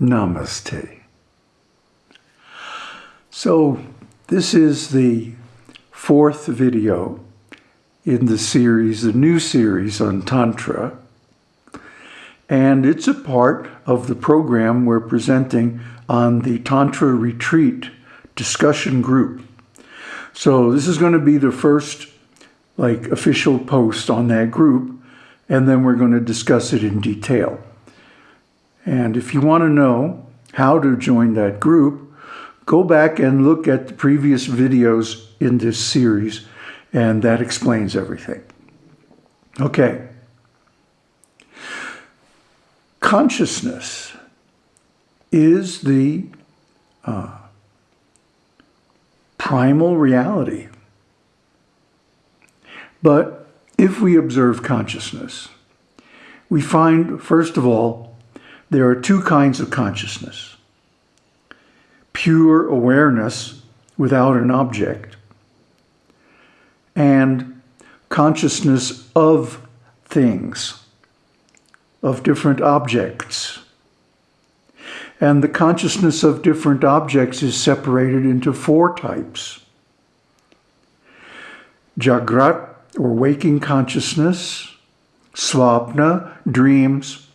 Namaste. So this is the fourth video in the series, the new series on Tantra. And it's a part of the program we're presenting on the Tantra Retreat discussion group. So this is going to be the first like official post on that group, and then we're going to discuss it in detail. And if you want to know how to join that group, go back and look at the previous videos in this series, and that explains everything. Okay. Consciousness is the uh, primal reality. But if we observe consciousness, we find, first of all, there are two kinds of consciousness. Pure awareness without an object and consciousness of things, of different objects. And the consciousness of different objects is separated into four types. Jagrat, or waking consciousness, Swapna, dreams,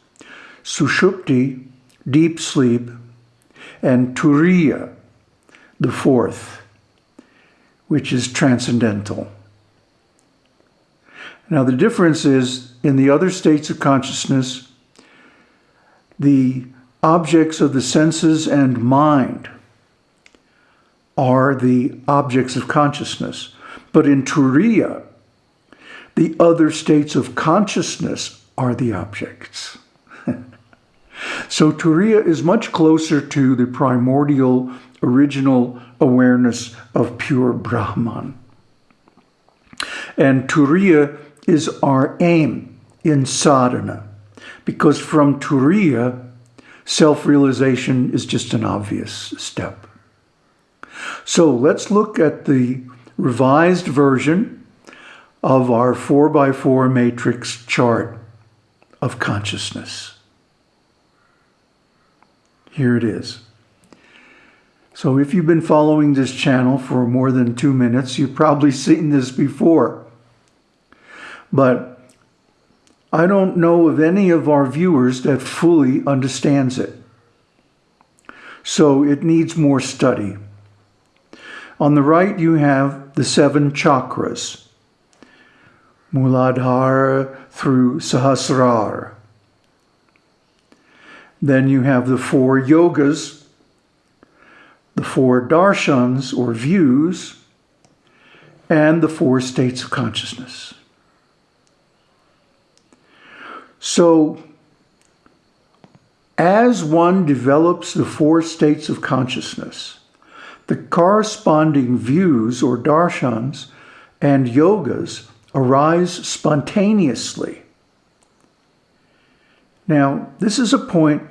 Sushupti, deep sleep, and Turiya, the fourth, which is transcendental. Now the difference is in the other states of consciousness, the objects of the senses and mind are the objects of consciousness. But in Turiya, the other states of consciousness are the objects. So Turiya is much closer to the primordial original awareness of pure Brahman. And Turiya is our aim in sadhana, because from Turiya, self-realization is just an obvious step. So let's look at the revised version of our 4x4 matrix chart of consciousness. Here it is. So if you've been following this channel for more than two minutes, you've probably seen this before. But I don't know of any of our viewers that fully understands it. So it needs more study. On the right, you have the seven chakras, Muladhara through Sahasrara. Then you have the four yogas, the four darshans or views, and the four states of consciousness. So, as one develops the four states of consciousness, the corresponding views or darshans and yogas arise spontaneously. Now, this is a point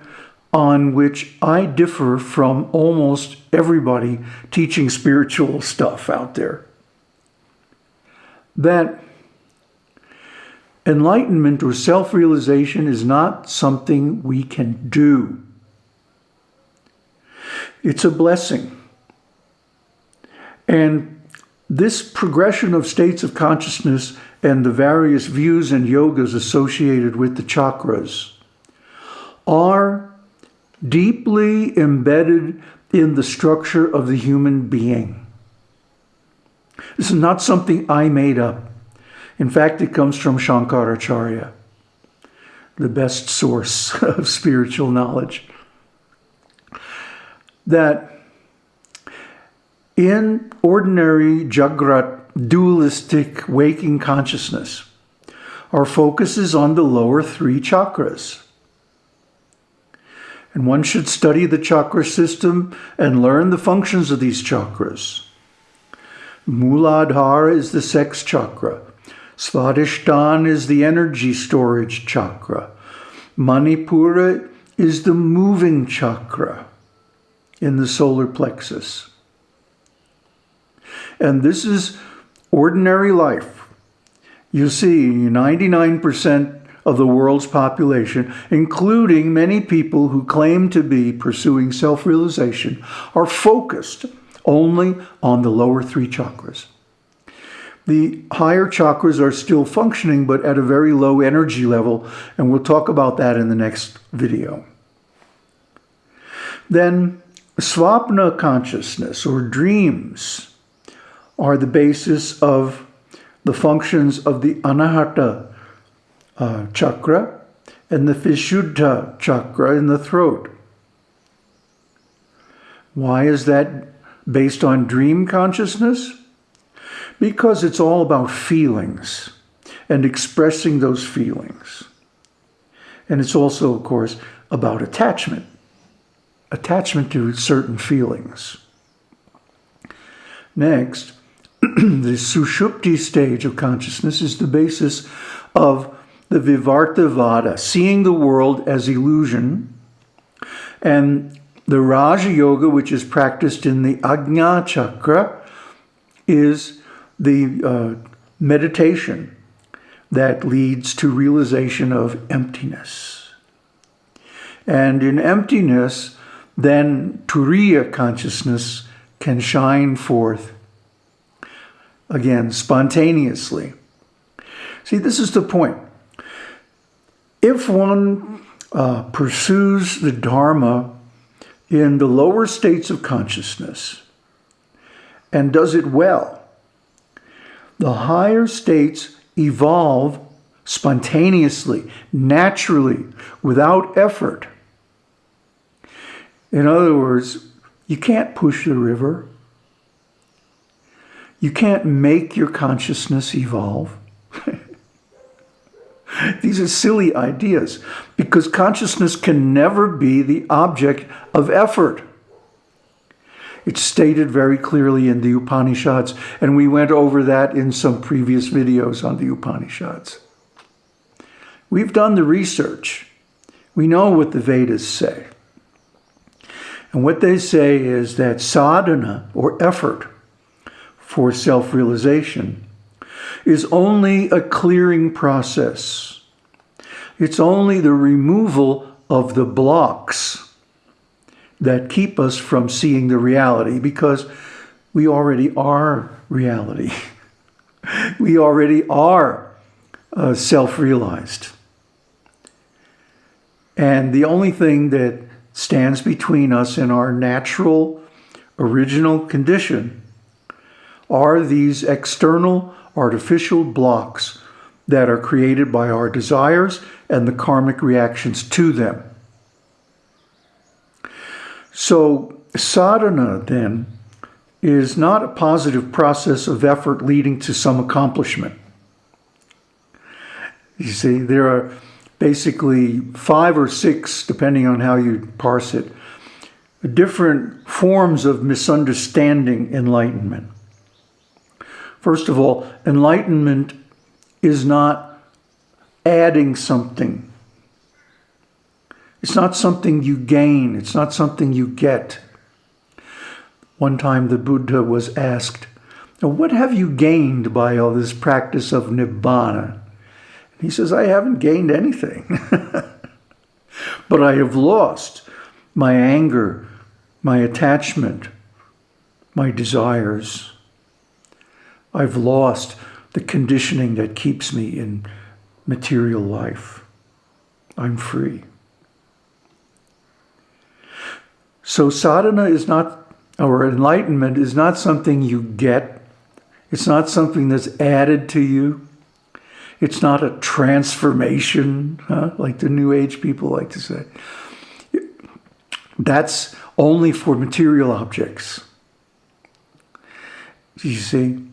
on which I differ from almost everybody teaching spiritual stuff out there. That enlightenment or self-realization is not something we can do. It's a blessing. And this progression of states of consciousness and the various views and yogas associated with the chakras are deeply embedded in the structure of the human being. This is not something I made up. In fact, it comes from Shankaracharya, the best source of spiritual knowledge. That in ordinary Jagrat dualistic waking consciousness, our focus is on the lower three chakras and one should study the chakra system and learn the functions of these chakras. Muladhara is the sex chakra. Svadhisthana is the energy storage chakra. Manipura is the moving chakra in the solar plexus. And this is ordinary life. You see, 99% of the world's population, including many people who claim to be pursuing self-realization, are focused only on the lower three chakras. The higher chakras are still functioning, but at a very low energy level, and we'll talk about that in the next video. Then swapna consciousness or dreams are the basis of the functions of the anahata uh, chakra and the vishuddha chakra in the throat. Why is that based on dream consciousness? Because it's all about feelings and expressing those feelings. And it's also, of course, about attachment, attachment to certain feelings. Next, the sushupti stage of consciousness is the basis of the Vivartavada, seeing the world as illusion, and the Raja Yoga, which is practiced in the Ajna Chakra, is the uh, meditation that leads to realization of emptiness. And in emptiness, then Turiya consciousness can shine forth again spontaneously. See, this is the point. If one uh, pursues the Dharma in the lower states of consciousness and does it well, the higher states evolve spontaneously, naturally, without effort. In other words, you can't push the river. You can't make your consciousness evolve. These are silly ideas because consciousness can never be the object of effort. It's stated very clearly in the Upanishads, and we went over that in some previous videos on the Upanishads. We've done the research. We know what the Vedas say. And what they say is that sadhana, or effort, for self-realization is only a clearing process. It's only the removal of the blocks that keep us from seeing the reality because we already are reality. we already are uh, self-realized. And the only thing that stands between us and our natural original condition are these external artificial blocks that are created by our desires and the karmic reactions to them. So sadhana then is not a positive process of effort leading to some accomplishment. You see, there are basically five or six, depending on how you parse it, different forms of misunderstanding enlightenment. First of all, enlightenment is not adding something it's not something you gain. It's not something you get. One time the Buddha was asked, what have you gained by all this practice of Nibbana? He says, I haven't gained anything. but I have lost my anger, my attachment, my desires. I've lost the conditioning that keeps me in material life. I'm free. So sadhana is not, or enlightenment is not something you get. It's not something that's added to you. It's not a transformation, huh? like the New Age people like to say. That's only for material objects. You see,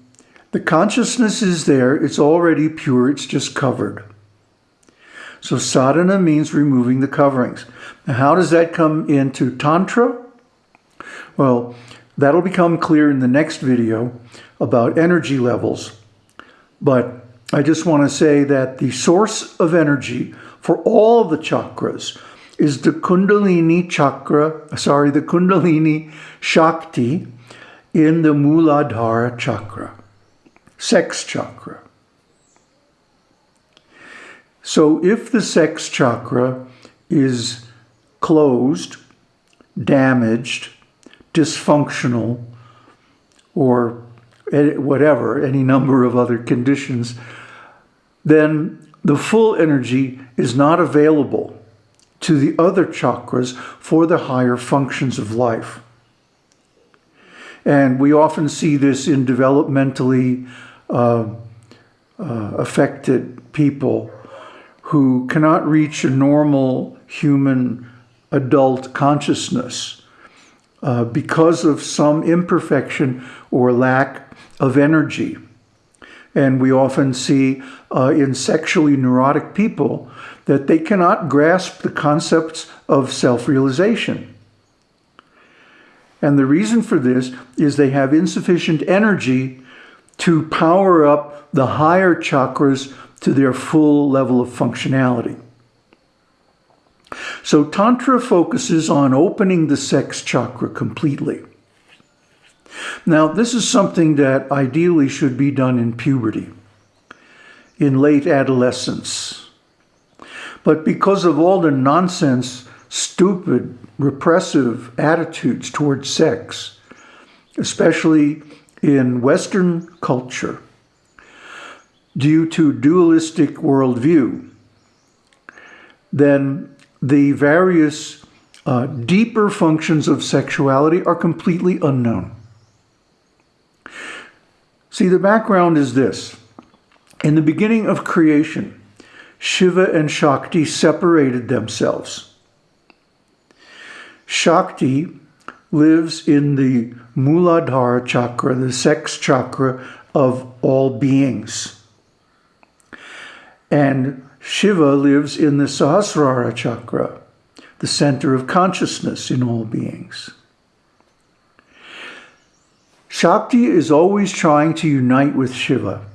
the consciousness is there. It's already pure. It's just covered. So sadhana means removing the coverings. Now, how does that come into Tantra? Well, that'll become clear in the next video about energy levels. But I just want to say that the source of energy for all the chakras is the Kundalini chakra, sorry, the Kundalini Shakti in the Muladhara chakra, sex chakra. So if the sex chakra is closed, damaged, dysfunctional, or whatever, any number of other conditions, then the full energy is not available to the other chakras for the higher functions of life. And we often see this in developmentally uh, affected people who cannot reach a normal human adult consciousness uh, because of some imperfection or lack of energy. And we often see uh, in sexually neurotic people that they cannot grasp the concepts of self-realization. And the reason for this is they have insufficient energy to power up the higher chakras to their full level of functionality. So Tantra focuses on opening the sex chakra completely. Now, this is something that ideally should be done in puberty, in late adolescence. But because of all the nonsense, stupid, repressive attitudes towards sex, especially in Western culture, due to dualistic worldview, then the various uh, deeper functions of sexuality are completely unknown. See, the background is this. In the beginning of creation, Shiva and Shakti separated themselves. Shakti lives in the Muladhara chakra, the sex chakra of all beings. And Shiva lives in the Sahasrara chakra, the center of consciousness in all beings. Shakti is always trying to unite with Shiva.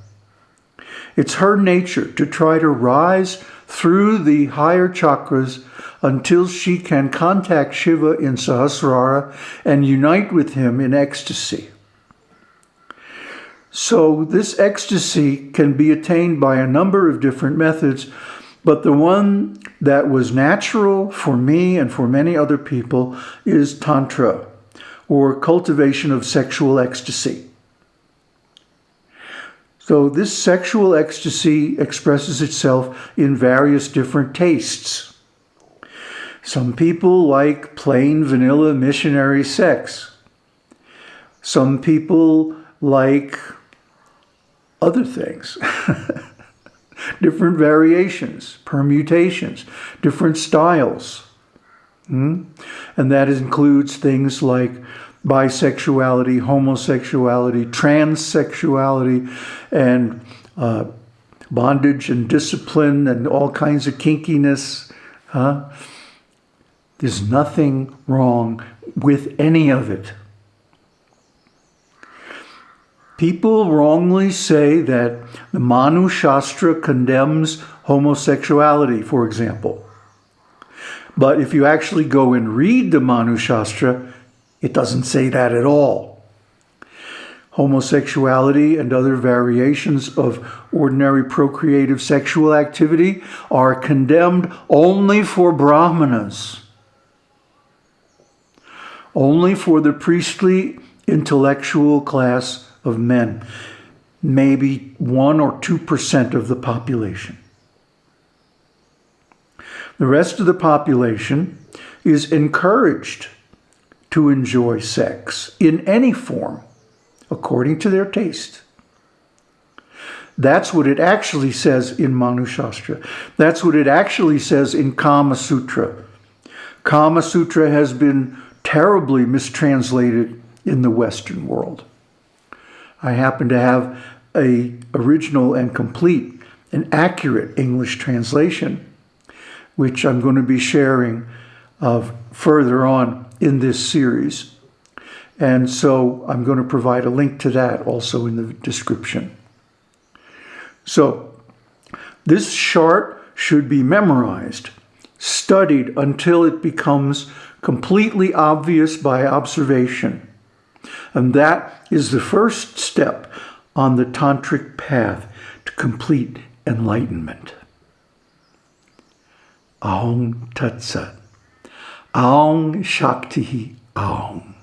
It's her nature to try to rise through the higher chakras until she can contact Shiva in Sahasrara and unite with him in ecstasy. So this ecstasy can be attained by a number of different methods, but the one that was natural for me and for many other people is Tantra, or cultivation of sexual ecstasy. So this sexual ecstasy expresses itself in various different tastes. Some people like plain vanilla missionary sex. Some people like other things. different variations, permutations, different styles. Hmm? And that includes things like bisexuality, homosexuality, transsexuality, and uh, bondage and discipline and all kinds of kinkiness. Huh? There's nothing wrong with any of it. People wrongly say that the Manu Shastra condemns homosexuality, for example. But if you actually go and read the Manu Shastra, it doesn't say that at all. Homosexuality and other variations of ordinary procreative sexual activity are condemned only for brahmanas, only for the priestly intellectual class of men, maybe 1 or 2% of the population. The rest of the population is encouraged to enjoy sex in any form, according to their taste. That's what it actually says in Manu Shastra. That's what it actually says in Kama Sutra. Kama Sutra has been terribly mistranslated in the Western world. I happen to have a original and complete and accurate English translation, which I'm going to be sharing of further on in this series. And so I'm going to provide a link to that also in the description. So this chart should be memorized, studied until it becomes completely obvious by observation. And that is the first step on the tantric path to complete enlightenment. Aung Tat Sat. Aung Shakti Aung.